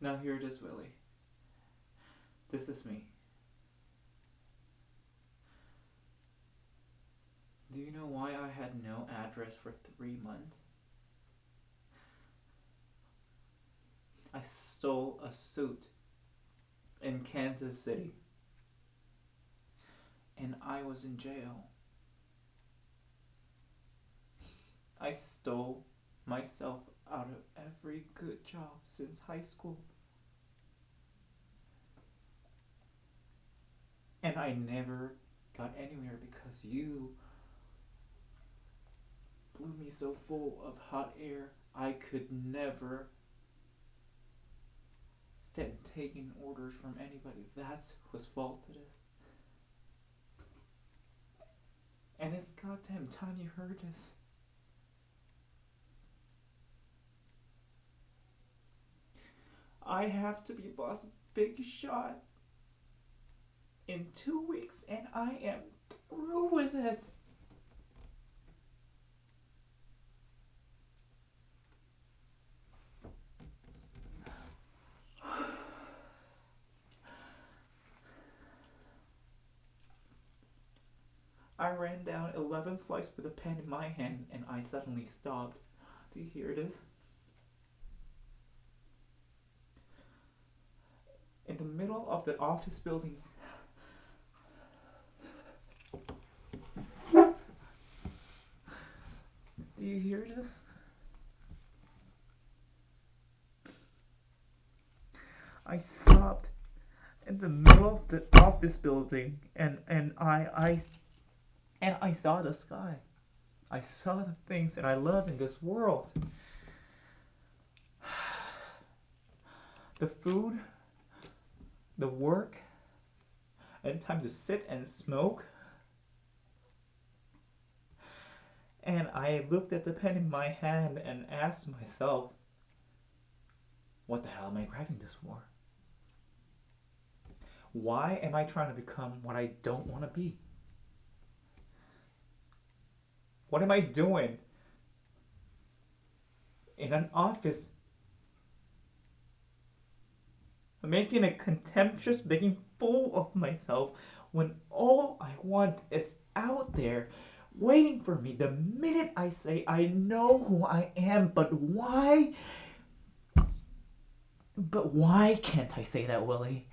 Now here it is, Willie. This is me. Do you know why I had no address for three months? I stole a suit in Kansas City. And I was in jail. I stole myself out of every good job since high school. And I never got anywhere because you blew me so full of hot air I could never stand taking orders from anybody. That's whose fault it is. And it's goddamn time you heard this. I have to be boss big shot in two weeks and I am through with it. I ran down 11 flights with a pen in my hand and I suddenly stopped. Do you hear this? In the middle of the office building. Do you hear this? I stopped in the middle of the office building and, and I, I and I saw the sky. I saw the things that I love in this world. The food, the work, and time to sit and smoke. And I looked at the pen in my hand and asked myself, what the hell am I grabbing this for? Why am I trying to become what I don't want to be? What am I doing in an office making a contemptuous making fool of myself when all I want is out there waiting for me the minute I say I know who I am, but why? But why can't I say that, Willie?